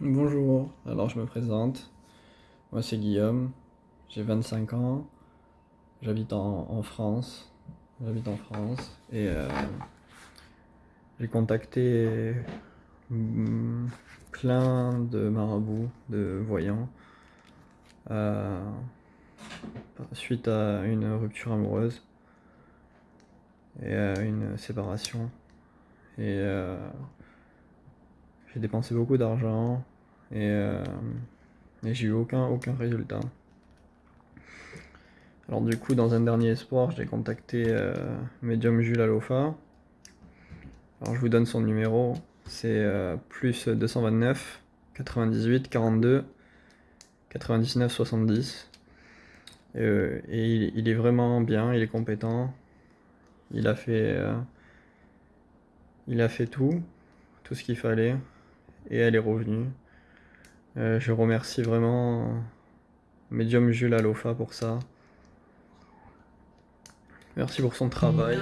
Bonjour, alors je me présente. Moi c'est Guillaume, j'ai 25 ans, j'habite en, France. J'habite en France et euh, j'ai contacté mm, plein de marabouts, de voyants, euh, suite à une rupture amoureuse et à une séparation. Euh, j'ai dépensé beaucoup d'argent euh, et, j'ai eu aucun, aucun résultat. Alors du coup, dans un dernier espoir, j'ai contacté euh, Medium Jules Alofa. Alors je vous donne son numéro, c'est euh, plus 229 98 42 99 70. et il, est vraiment bien, il est compétent. Il a fait, il a fait tout, tout ce qu'il fallait et elle est revenue. Euh, je remercie vraiment Medium Jules Alofa pour ça. Merci pour son travail.